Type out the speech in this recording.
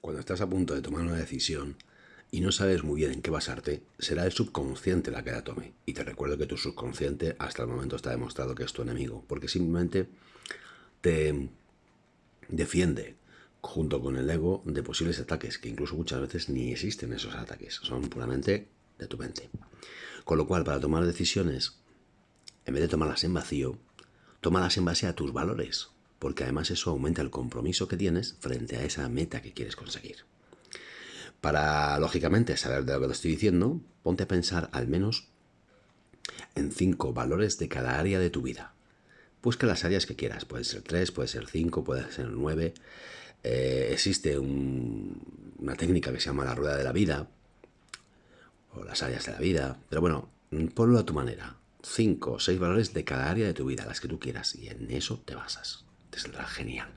Cuando estás a punto de tomar una decisión y no sabes muy bien en qué basarte, será el subconsciente la que la tome. Y te recuerdo que tu subconsciente hasta el momento está demostrado que es tu enemigo, porque simplemente te defiende junto con el ego de posibles ataques, que incluso muchas veces ni existen esos ataques, son puramente de tu mente. Con lo cual, para tomar decisiones, en vez de tomarlas en vacío, tómalas en base a tus valores, porque además eso aumenta el compromiso que tienes frente a esa meta que quieres conseguir. Para, lógicamente, saber de lo que te estoy diciendo, ponte a pensar al menos en cinco valores de cada área de tu vida. Busca las áreas que quieras, puede ser tres, puede ser cinco, puede ser nueve. Eh, existe una técnica que se llama la rueda de la vida, o las áreas de la vida, pero bueno, ponlo a tu manera. Cinco o seis valores de cada área de tu vida, las que tú quieras, y en eso te basas. Te saldrá genial.